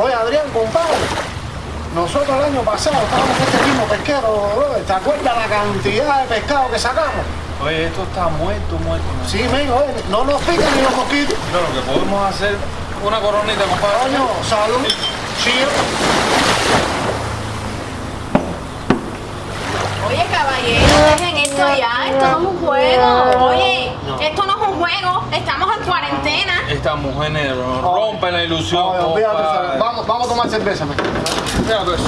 Oye, Adrián, compadre, nosotros el año pasado estábamos en este mismo pesquero. ¿te acuerdas la cantidad de pescado que sacamos? Oye, esto está muerto, muerto. Sí, oye, no nos pican ni los mosquitos. Pero lo que podemos hacer, una coronita, compadre. Coño, salud, chío. Oye, caballero, dejen esto ya. Esto no es un juego. Oye, esto no es un juego. Estamos en cuarentena. Esta mujer rompe la ilusión, Oye, vamos, vamos a tomar cerveza. Fíjate eso.